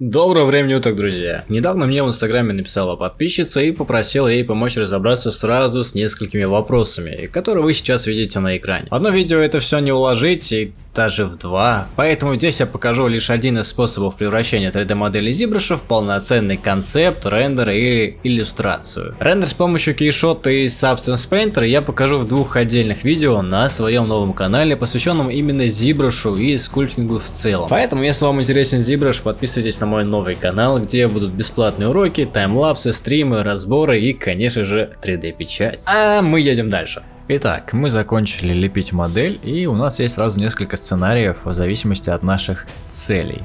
Доброго времени уток, друзья! Недавно мне в инстаграме написала подписчица и попросила ей помочь разобраться сразу с несколькими вопросами, которые вы сейчас видите на экране. В одно видео это все не уложить и даже в два, поэтому здесь я покажу лишь один из способов превращения 3D модели ZBrush в полноценный концепт, рендер или иллюстрацию. Рендер с помощью кейшота и Substance Painter я покажу в двух отдельных видео на своем новом канале, посвященном именно ZBrush и скульптингу в целом. Поэтому, если вам интересен ZBrush, подписывайтесь на мой новый канал, где будут бесплатные уроки, таймлапсы, стримы, разборы и, конечно же, 3D печать. А мы едем дальше. Итак, мы закончили лепить модель и у нас есть сразу несколько сценариев в зависимости от наших целей.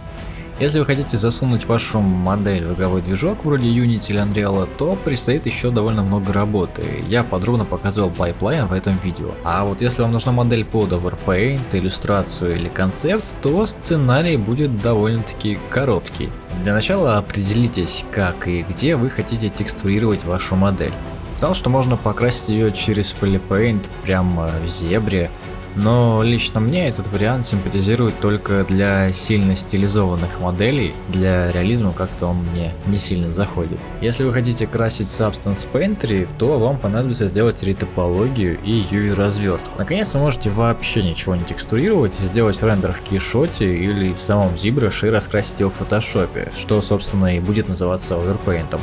Если вы хотите засунуть вашу модель в игровой движок вроде Unity или Unreal, то предстоит еще довольно много работы. Я подробно показывал pipeline в этом видео. А вот если вам нужна модель под Overpaint, иллюстрацию или концепт, то сценарий будет довольно-таки короткий. Для начала определитесь, как и где вы хотите текстурировать вашу модель. Знал, что можно покрасить ее через Polypaint прямо в зебре, но лично мне этот вариант симпатизирует только для сильно стилизованных моделей, для реализма как-то он мне не сильно заходит. Если вы хотите красить Substance Painter, то вам понадобится сделать ретопологию и UV развертку. Наконец вы можете вообще ничего не текстурировать, сделать рендер в кейшоте или в самом ZBrush и раскрасить его в фотошопе, что собственно и будет называться оверпейнтом.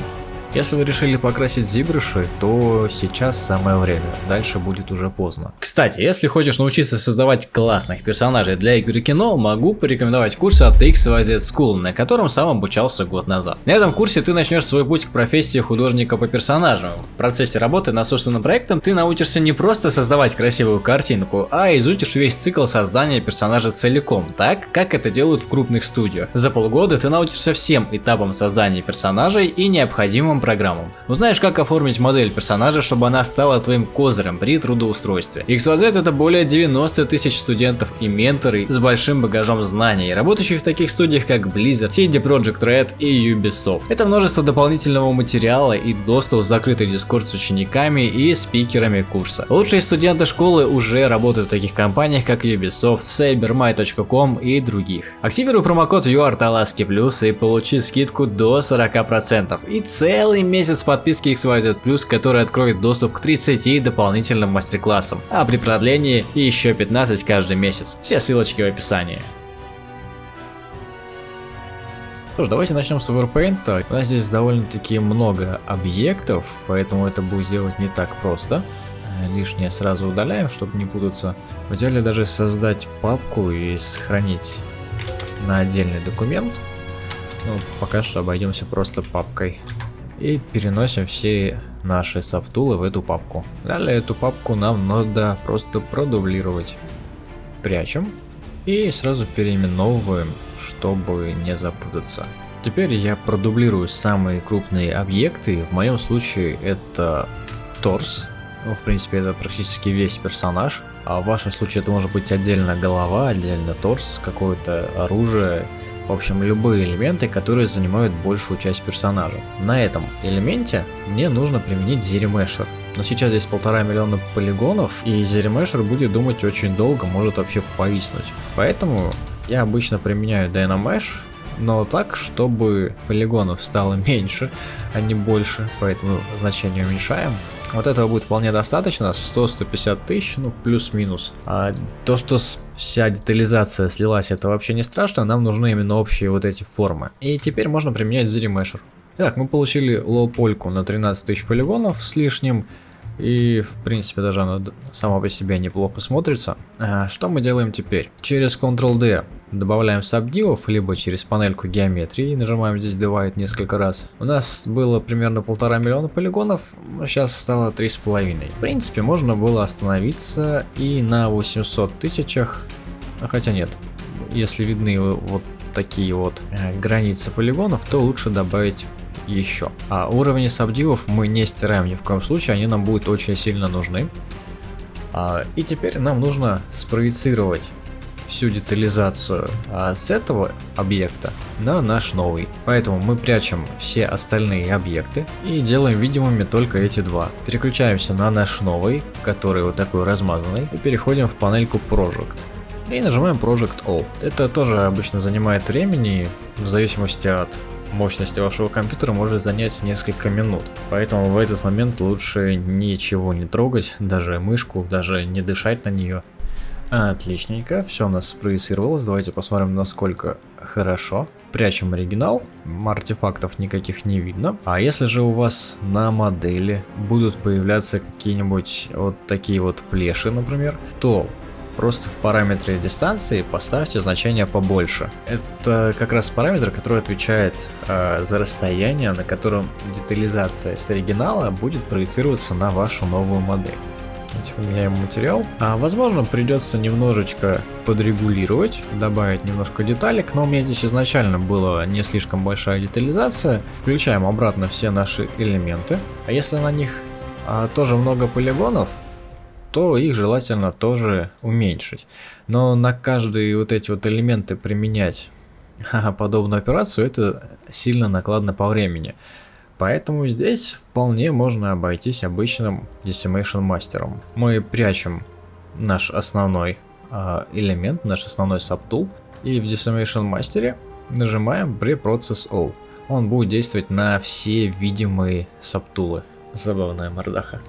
Если вы решили покрасить зибрыши, то сейчас самое время, дальше будет уже поздно. Кстати, если хочешь научиться создавать классных персонажей для игры кино, могу порекомендовать курс от XYZ School, на котором сам обучался год назад. На этом курсе ты начнешь свой путь к профессии художника по персонажам. В процессе работы над собственным проектом ты научишься не просто создавать красивую картинку, а изучишь весь цикл создания персонажа целиком, так как это делают в крупных студиях. За полгода ты научишься всем этапам создания персонажей и необходимым программам. Узнаешь, как оформить модель персонажа, чтобы она стала твоим козырем при трудоустройстве. XYZ это более 90 тысяч студентов и менторы с большим багажом знаний, работающих в таких студиях как Blizzard, CD Projekt Red и Ubisoft. Это множество дополнительного материала и доступ в закрытый дискорд с учениками и спикерами курса. Лучшие студенты школы уже работают в таких компаниях как Ubisoft, Cybermy.com и других. Активируй промокод URTALASKI+, и получи скидку до 40% и целый целый месяц подписки XYZ+, который откроет доступ к 30 дополнительным мастер-классам, а при продлении еще 15 каждый месяц. Все ссылочки в описании. Что ж, давайте начнем с Overpaint. У нас здесь довольно-таки много объектов, поэтому это будет сделать не так просто. Лишнее сразу удаляем, чтобы не путаться. В идеале даже создать папку и сохранить на отдельный документ. Ну, пока что обойдемся просто папкой и переносим все наши софтулы в эту папку. Далее эту папку нам надо просто продублировать. Прячем и сразу переименовываем, чтобы не запутаться. Теперь я продублирую самые крупные объекты, в моем случае это торс, ну, в принципе, это практически весь персонаж. А в вашем случае это может быть отдельно голова, отдельно торс, какое-то оружие в общем, любые элементы, которые занимают большую часть персонажа. На этом элементе мне нужно применить ZeriMesher. Но сейчас здесь полтора миллиона полигонов, и ZeriMesher будет думать очень долго, может вообще повиснуть. Поэтому я обычно применяю Dynamesh, но так, чтобы полигонов стало меньше, а не больше, поэтому значение уменьшаем. Вот этого будет вполне достаточно, 100-150 тысяч, ну плюс-минус. А то, что вся детализация слилась, это вообще не страшно, нам нужны именно общие вот эти формы. И теперь можно применять ZeriMesher. Так, мы получили лоу-польку на 13 тысяч полигонов с лишним. И, в принципе, даже она сама по себе неплохо смотрится. А, что мы делаем теперь? Через Ctrl-D добавляем сабдивов, либо через панельку геометрии, нажимаем здесь Divide несколько раз. У нас было примерно полтора миллиона полигонов, сейчас стало три с половиной. В принципе, можно было остановиться и на 800 тысячах, хотя нет, если видны вот такие вот э, границы полигонов, то лучше добавить еще. А уровни сабдивов мы не стираем ни в коем случае, они нам будут очень сильно нужны. А, и теперь нам нужно спроецировать всю детализацию а, с этого объекта на наш новый. Поэтому мы прячем все остальные объекты и делаем видимыми только эти два. Переключаемся на наш новый, который вот такой размазанный, и переходим в панельку Project. И нажимаем Project All. Это тоже обычно занимает времени, в зависимости от мощности вашего компьютера может занять несколько минут. Поэтому в этот момент лучше ничего не трогать, даже мышку, даже не дышать на нее. Отличненько, все у нас спроецировалось, давайте посмотрим насколько хорошо. Прячем оригинал, артефактов никаких не видно. А если же у вас на модели будут появляться какие-нибудь вот такие вот плеши, например, то Просто в параметре дистанции поставьте значение побольше. Это как раз параметр, который отвечает э, за расстояние, на котором детализация с оригинала будет проецироваться на вашу новую модель. Давайте поменяем материал. А, возможно, придется немножечко подрегулировать, добавить немножко деталек, но у меня здесь изначально была не слишком большая детализация. Включаем обратно все наши элементы. А если на них а, тоже много полигонов, то их желательно тоже уменьшить. Но на каждые вот эти вот элементы применять подобную операцию, это сильно накладно по времени. Поэтому здесь вполне можно обойтись обычным Decimation мастером. Мы прячем наш основной э, элемент, наш основной сабтул, и в Decimation мастере нажимаем Preprocess All. Он будет действовать на все видимые сабтулы. Забавная мордаха.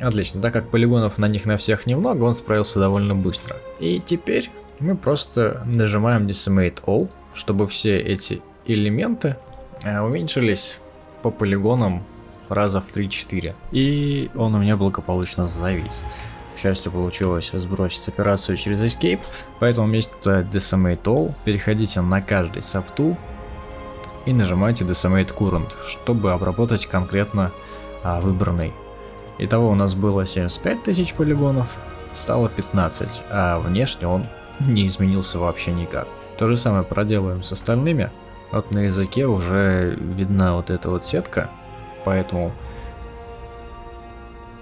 Отлично, так как полигонов на них на всех немного, он справился довольно быстро. И теперь мы просто нажимаем Decimate All, чтобы все эти элементы э, уменьшились по полигонам раза в 3-4. И он у меня благополучно завис. К счастью, получилось сбросить операцию через Escape, поэтому вместо Decimate All переходите на каждый сабтул и нажимайте Decimate Current, чтобы обработать конкретно а, выбранный Итого у нас было 75 тысяч полигонов, стало 15, а внешне он не изменился вообще никак. То же самое проделаем с остальными. Вот на языке уже видна вот эта вот сетка, поэтому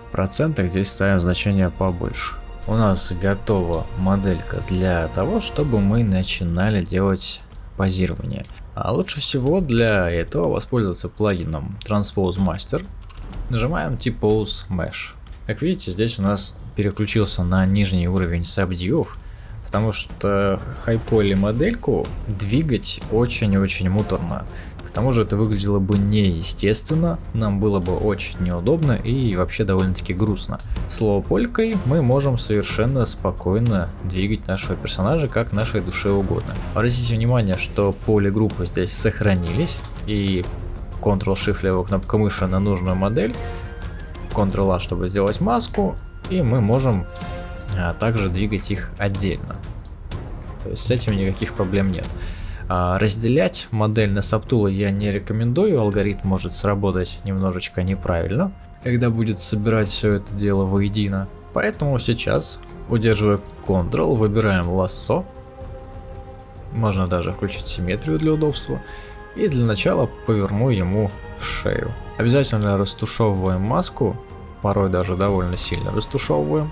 в процентах здесь ставим значение побольше. У нас готова моделька для того, чтобы мы начинали делать позирование. А лучше всего для этого воспользоваться плагином Transpose Master Нажимаем T-Pose Mesh. Как видите, здесь у нас переключился на нижний уровень сабдьюв, потому что хайполи модельку двигать очень-очень муторно. К тому же это выглядело бы неестественно, нам было бы очень неудобно и вообще довольно-таки грустно. Слово полькой мы можем совершенно спокойно двигать нашего персонажа как нашей душе угодно. Обратите внимание, что поле группы здесь сохранились и Ctrl-Shift левая кнопка мыши на нужную модель, Ctrl-A, чтобы сделать маску, и мы можем а, также двигать их отдельно. То есть с этим никаких проблем нет. А, разделять модель на сабтулы я не рекомендую, алгоритм может сработать немножечко неправильно, когда будет собирать все это дело воедино. Поэтому сейчас, удерживая Ctrl, выбираем лассо, можно даже включить симметрию для удобства, и для начала поверну ему шею. Обязательно растушевываем маску, порой даже довольно сильно растушевываем.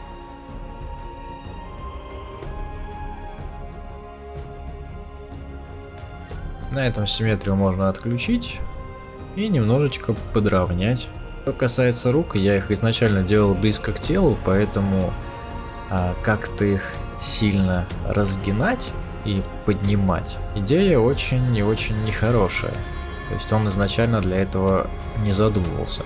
На этом симметрию можно отключить и немножечко подровнять. Что касается рук, я их изначально делал близко к телу, поэтому а, как-то их сильно разгинать и поднимать. Идея очень и очень нехорошая. То есть он изначально для этого не задумывался.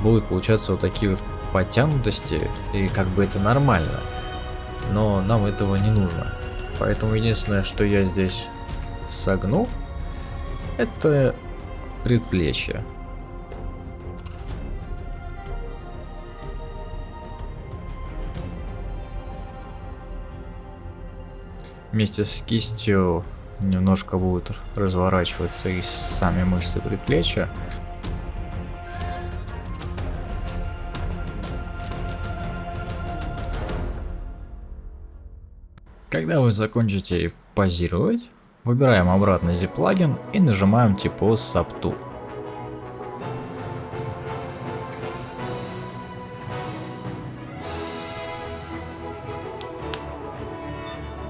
Будут получаться вот такие вот подтянутости, и как бы это нормально. Но нам этого не нужно. Поэтому единственное, что я здесь согну, это предплечье. вместе с кистью немножко будут разворачиваться и сами мышцы предплечья. Когда вы закончите позировать, выбираем обратно Z-плагин и нажимаем типа Subtool.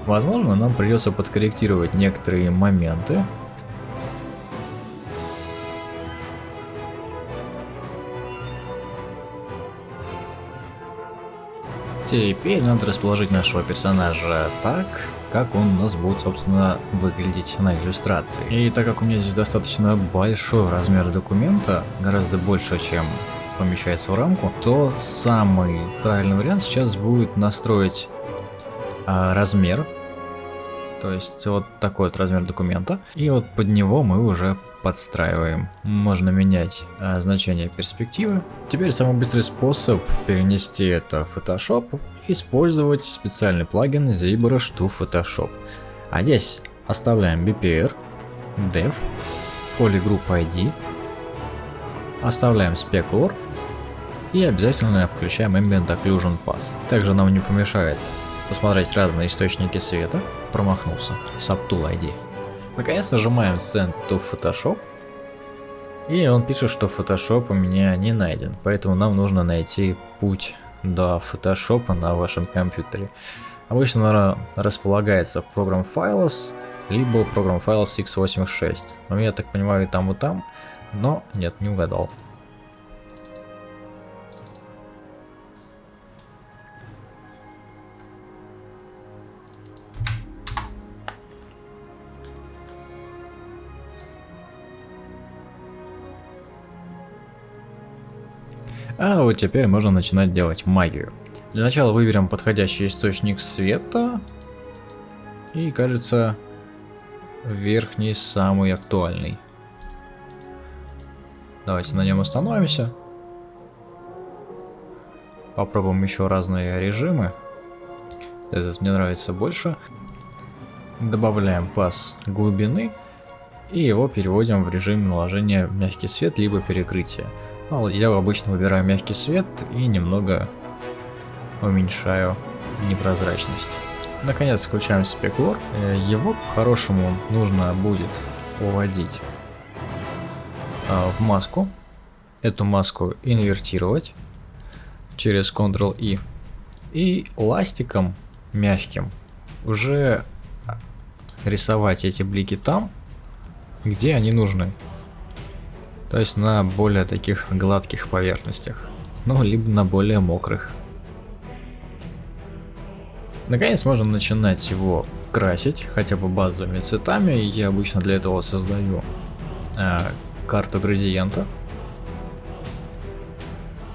Возможно, нам придется подкорректировать некоторые моменты. Теперь надо расположить нашего персонажа так, как он у нас будет, собственно, выглядеть на иллюстрации. И так как у меня здесь достаточно большой размер документа, гораздо больше, чем помещается в рамку, то самый правильный вариант сейчас будет настроить а, размер, то есть вот такой вот размер документа, и вот под него мы уже подстраиваем. Можно менять а, значение перспективы. Теперь самый быстрый способ перенести это в Photoshop использовать специальный плагин ZBrush to Photoshop. А здесь оставляем BPR, Dev, Polygroup ID, оставляем Specular и обязательно включаем Ambient Occlusion Pass. Также нам не помешает посмотреть разные источники света, промахнулся, Subtool ID. Наконец нажимаем Send to Photoshop. И он пишет, что Photoshop у меня не найден. Поэтому нам нужно найти путь до Photoshop на вашем компьютере. Обычно она располагается в Program Files, либо Program Files x86. Но я так понимаю и там, и там. Но нет, не угадал. А вот теперь можно начинать делать магию. Для начала выберем подходящий источник света. И кажется, верхний самый актуальный. Давайте на нем остановимся. Попробуем еще разные режимы. Этот мне нравится больше. Добавляем пас глубины. И его переводим в режим наложения мягкий свет, либо перекрытия. Ну, я обычно выбираю мягкий свет и немного уменьшаю непрозрачность. Наконец включаем спеклор. Э, его по-хорошему нужно будет уводить а, в маску. Эту маску инвертировать через Ctrl-I. И ластиком мягким уже рисовать эти блики там, где они нужны. То есть на более таких гладких поверхностях. Ну, либо на более мокрых. Наконец можно начинать его красить, хотя бы базовыми цветами. Я обычно для этого создаю э, карту градиента.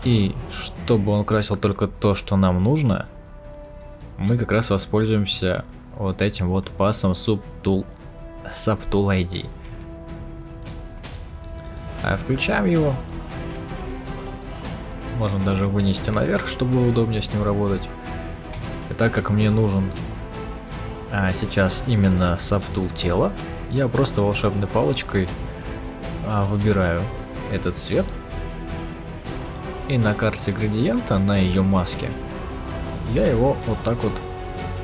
И чтобы он красил только то, что нам нужно, мы как раз воспользуемся вот этим вот пасом Subtool, Subtool ID. А включаем его. Можно даже вынести наверх, чтобы было удобнее с ним работать. И так как мне нужен а, сейчас именно сабтул тела, я просто волшебной палочкой а, выбираю этот цвет. И на карте градиента, на ее маске, я его вот так вот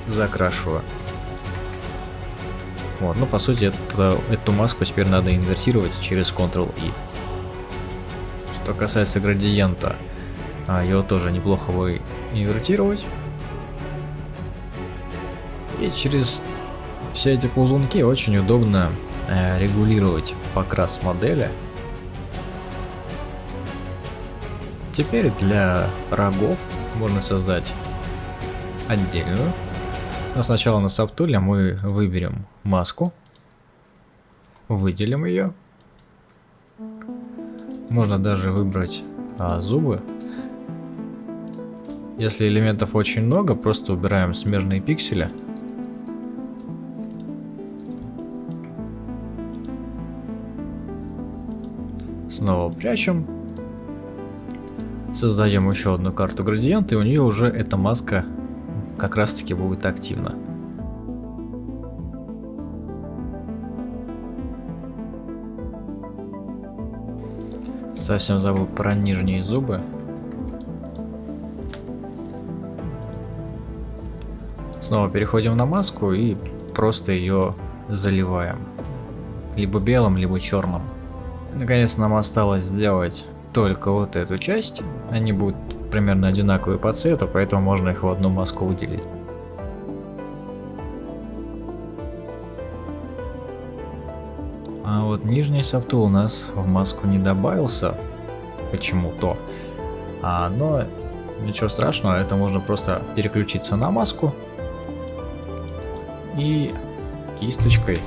закрашиваю. Вот, ну по сути это, эту маску теперь надо инвертировать через Ctrl-I. Что касается градиента, а, его тоже неплохо бы инвертировать. И через все эти ползунки очень удобно э, регулировать покрас модели. Теперь для рогов можно создать отдельную. Но сначала на сабтуле мы выберем маску, выделим ее можно даже выбрать а, зубы. Если элементов очень много, просто убираем смежные пиксели. Снова прячем. Создаем еще одну карту градиента, и у нее уже эта маска как раз таки будет активна. Совсем забыл про нижние зубы. Снова переходим на маску и просто ее заливаем. Либо белым, либо черным. Наконец нам осталось сделать только вот эту часть. Они будут примерно одинаковые по цвету, поэтому можно их в одну маску выделить. А вот нижний саптул у нас в маску не добавился почему-то. А, но ничего страшного, это можно просто переключиться на маску и кисточкой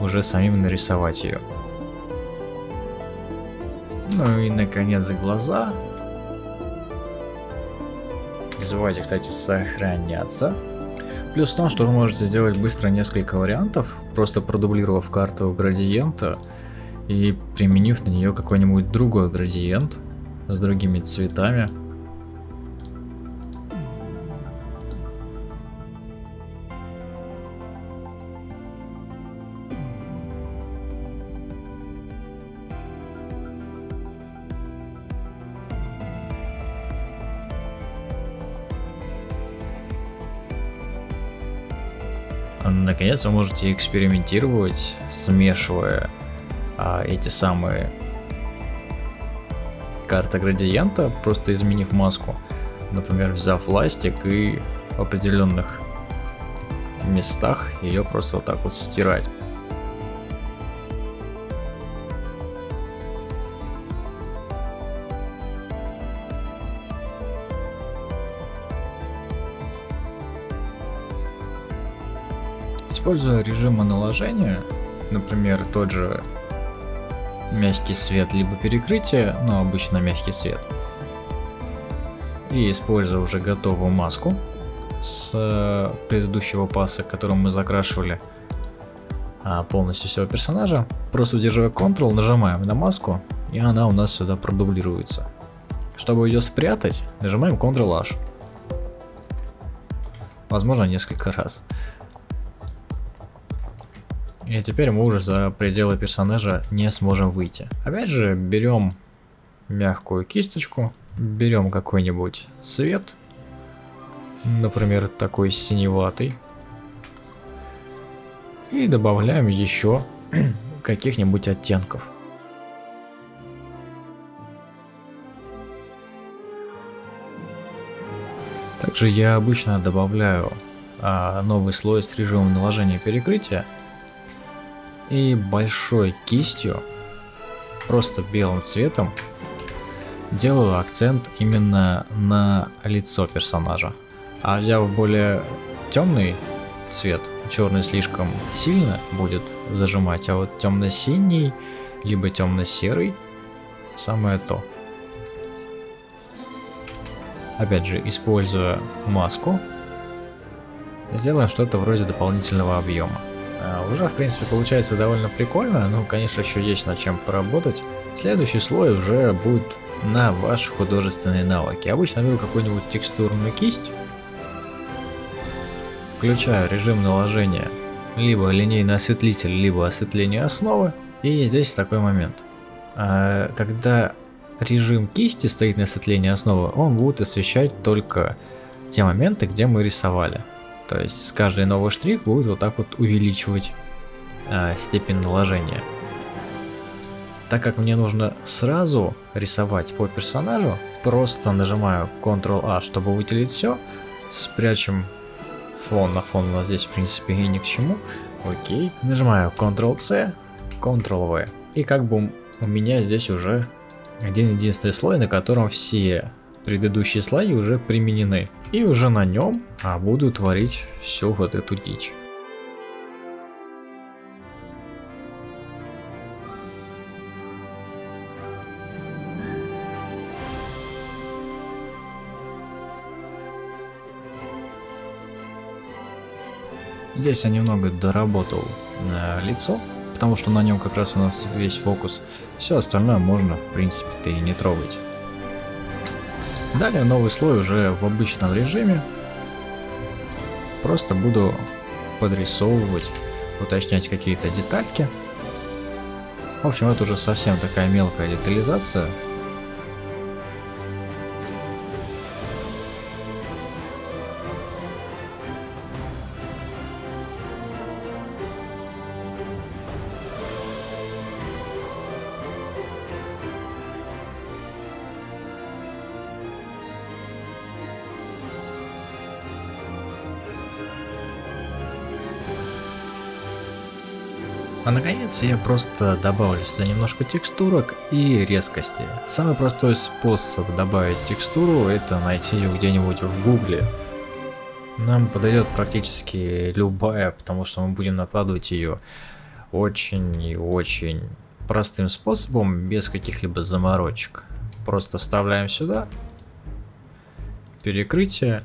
уже самим нарисовать ее. Ну и наконец глаза. Не забывайте, кстати, сохраняться. Плюс в том, что вы можете сделать быстро несколько вариантов, просто продублировав карту градиента и применив на нее какой-нибудь другой градиент с другими цветами. Наконец вы можете экспериментировать, смешивая а, эти самые карты градиента, просто изменив маску. Например, взяв ластик и в определенных местах ее просто вот так вот стирать. Используя режимы наложения, например, тот же мягкий свет, либо перекрытие, но обычно мягкий свет, и используя уже готовую маску с э, предыдущего паса, которым мы закрашивали а, полностью всего персонажа, просто удерживая Ctrl, нажимаем на маску, и она у нас сюда продублируется. Чтобы ее спрятать, нажимаем Ctrl-H. Возможно, несколько раз. И теперь мы уже за пределы персонажа не сможем выйти. Опять же, берем мягкую кисточку, берем какой-нибудь цвет, например, такой синеватый, и добавляем еще каких-нибудь оттенков. Также я обычно добавляю а, новый слой с режимом наложения перекрытия, и большой кистью, просто белым цветом, делаю акцент именно на лицо персонажа. А взяв более темный цвет, черный слишком сильно будет зажимать, а вот темно-синий, либо темно-серый, самое то. Опять же, используя маску, сделаем что-то вроде дополнительного объема. А, уже, в принципе, получается довольно прикольно, но, конечно, еще есть над чем поработать. Следующий слой уже будет на ваши художественные навыки. Обычно беру какую-нибудь текстурную кисть, включаю режим наложения, либо линейный осветлитель, либо осветление основы. И здесь такой момент. А, когда режим кисти стоит на осветлении основы, он будет освещать только те моменты, где мы рисовали. То есть каждый новый штрих будет вот так вот увеличивать э, степень наложения. Так как мне нужно сразу рисовать по персонажу, просто нажимаю Ctrl-A, чтобы выделить все, спрячем фон, на фон у нас здесь в принципе и ни к чему, окей, нажимаю Ctrl-C, Ctrl-V, и как бы у меня здесь уже один единственный слой, на котором все предыдущие слои уже применены. И уже на нем а, буду творить всю вот эту дичь. Здесь я немного доработал э, лицо, потому что на нем как раз у нас весь фокус. Все остальное можно, в принципе-то и не трогать. Далее новый слой уже в обычном режиме. Просто буду подрисовывать, уточнять какие-то детальки. В общем, это уже совсем такая мелкая детализация, наконец я просто добавлю сюда немножко текстурок и резкости. Самый простой способ добавить текстуру это найти ее где-нибудь в гугле. нам подойдет практически любая, потому что мы будем накладывать ее очень и очень простым способом, без каких-либо заморочек. Просто вставляем сюда, перекрытие,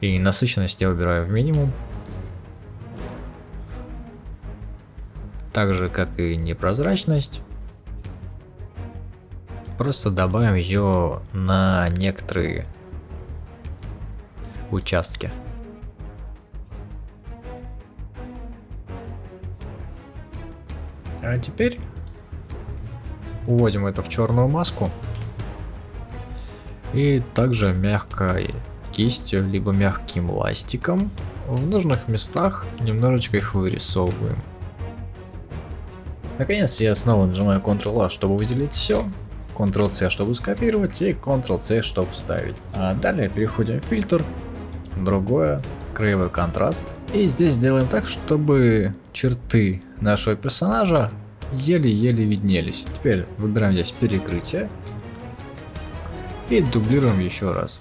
и насыщенность я убираю в минимум. Так же, как и непрозрачность. Просто добавим ее на некоторые участки. А теперь уводим это в черную маску. И также мягкой кистью, либо мягким ластиком в нужных местах немножечко их вырисовываем. Наконец я снова нажимаю Ctrl-A, чтобы выделить все, Ctrl-C, чтобы скопировать и Ctrl-C, чтобы вставить. А далее переходим в фильтр, другое, краевой контраст. И здесь делаем так, чтобы черты нашего персонажа еле-еле виднелись. Теперь выбираем здесь перекрытие и дублируем еще раз.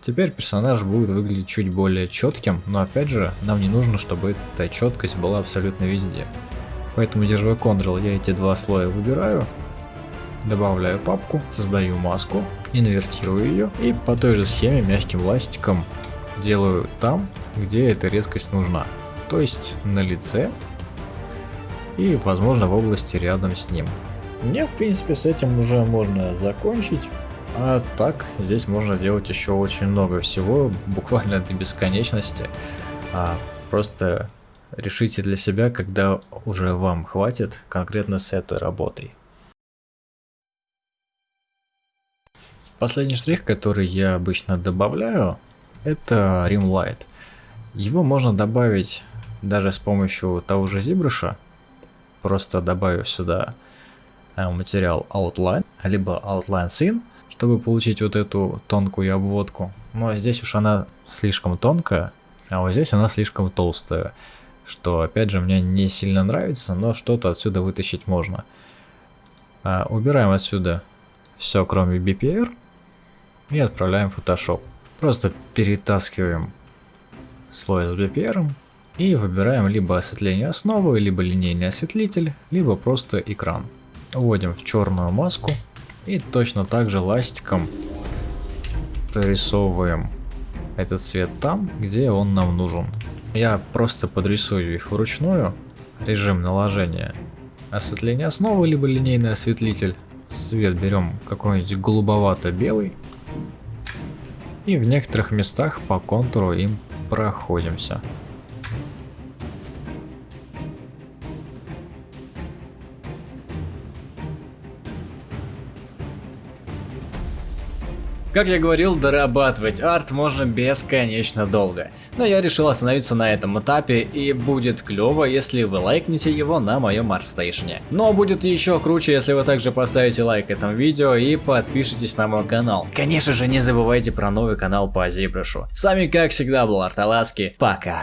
Теперь персонаж будет выглядеть чуть более четким, но опять же, нам не нужно, чтобы эта четкость была абсолютно везде. Поэтому, держа Ctrl, я эти два слоя выбираю, добавляю папку, создаю маску, инвертирую ее и по той же схеме мягким ластиком делаю там, где эта резкость нужна. То есть на лице и возможно в области рядом с ним. Мне в принципе с этим уже можно закончить. А так, здесь можно делать еще очень много всего, буквально до бесконечности. А просто решите для себя, когда уже вам хватит конкретно с этой работой. Последний штрих, который я обычно добавляю, это Rimlight. Его можно добавить даже с помощью того же ZBrush, просто добавив сюда э, материал Outline, либо Outline Scene, чтобы получить вот эту тонкую обводку. Но здесь уж она слишком тонкая, а вот здесь она слишком толстая. Что опять же мне не сильно нравится, но что-то отсюда вытащить можно. А, убираем отсюда все кроме BPR и отправляем в Photoshop. Просто перетаскиваем слой с BPR и выбираем либо осветление основы, либо линейный осветлитель, либо просто экран. Вводим в черную маску и точно так же ластиком дорисовываем этот цвет там, где он нам нужен. Я просто подрисую их вручную. Режим наложения. Осветление основы, либо линейный осветлитель. Цвет берем какой-нибудь голубовато-белый. И в некоторых местах по контуру им проходимся. Как я говорил, дорабатывать арт можно бесконечно долго. Но я решил остановиться на этом этапе и будет клево, если вы лайкнете его на моем арт-стейшне. Но будет еще круче, если вы также поставите лайк этому видео и подпишитесь на мой канал. Конечно же, не забывайте про новый канал по Зибрушу. С вами как всегда был Арталаски, пока.